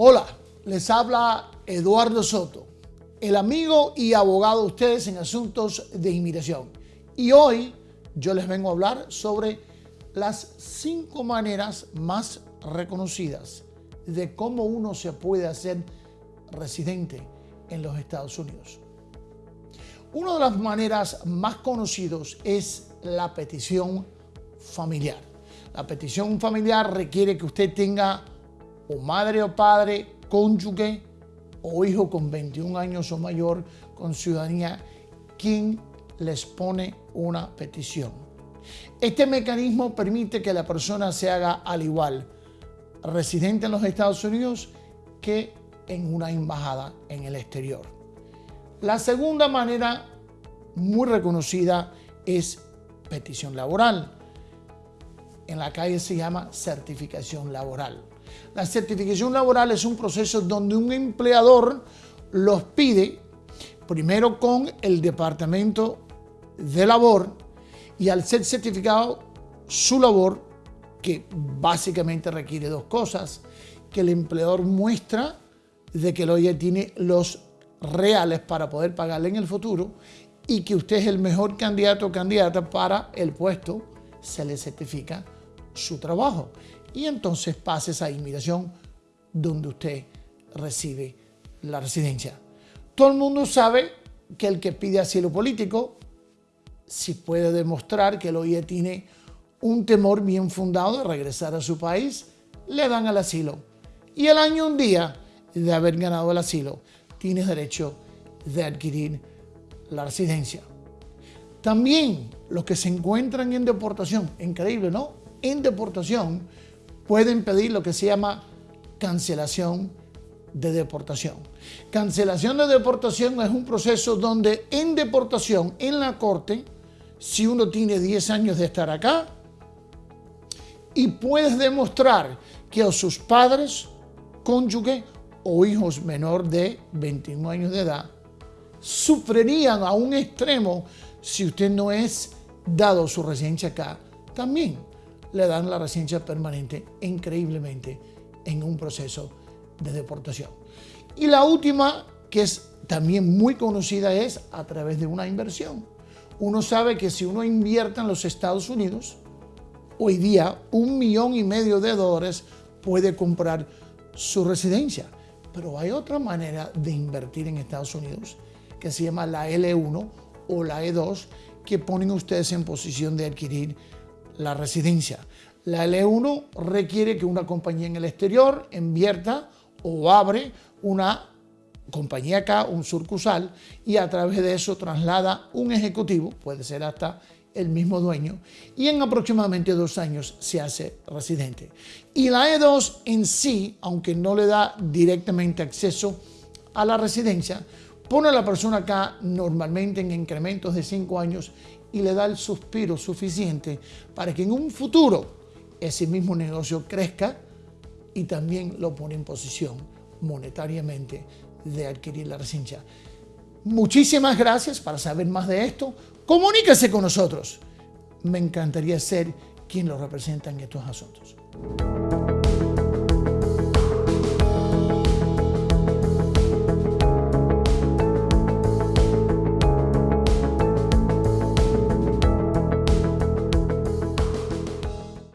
Hola, les habla Eduardo Soto, el amigo y abogado de ustedes en asuntos de inmigración. Y hoy yo les vengo a hablar sobre las cinco maneras más reconocidas de cómo uno se puede hacer residente en los Estados Unidos. Una de las maneras más conocidas es la petición familiar. La petición familiar requiere que usted tenga o madre o padre, cónyuge o hijo con 21 años o mayor con ciudadanía quien les pone una petición. Este mecanismo permite que la persona se haga al igual residente en los Estados Unidos que en una embajada en el exterior. La segunda manera muy reconocida es petición laboral. En la calle se llama certificación laboral. La certificación laboral es un proceso donde un empleador los pide primero con el departamento de labor y al ser certificado su labor, que básicamente requiere dos cosas, que el empleador muestra de que el OIE tiene los reales para poder pagarle en el futuro y que usted es el mejor candidato o candidata para el puesto, se le certifica su trabajo. Y entonces pasa esa inmigración donde usted recibe la residencia. Todo el mundo sabe que el que pide asilo político, si puede demostrar que el OIE tiene un temor bien fundado de regresar a su país, le dan el asilo. Y el año un día de haber ganado el asilo, tienes derecho de adquirir la residencia. También los que se encuentran en deportación, increíble, ¿no? En deportación pueden pedir lo que se llama cancelación de deportación. Cancelación de deportación es un proceso donde en deportación, en la corte, si uno tiene 10 años de estar acá y puedes demostrar que sus padres, cónyuge o hijos menor de 21 años de edad sufrirían a un extremo si usted no es dado su residencia acá, también le dan la residencia permanente increíblemente en un proceso de deportación. Y la última, que es también muy conocida, es a través de una inversión. Uno sabe que si uno invierte en los Estados Unidos, hoy día un millón y medio de dólares puede comprar su residencia. Pero hay otra manera de invertir en Estados Unidos que se llama la L1 o la E2 que ponen ustedes en posición de adquirir la residencia. La L1 requiere que una compañía en el exterior invierta o abre una compañía acá, un sucursal, y a través de eso traslada un ejecutivo, puede ser hasta el mismo dueño, y en aproximadamente dos años se hace residente. Y la E2 en sí, aunque no le da directamente acceso a la residencia, pone a la persona acá normalmente en incrementos de cinco años y le da el suspiro suficiente para que en un futuro ese mismo negocio crezca y también lo pone en posición monetariamente de adquirir la residencia. Muchísimas gracias. Para saber más de esto, comuníquese con nosotros. Me encantaría ser quien lo representa en estos asuntos.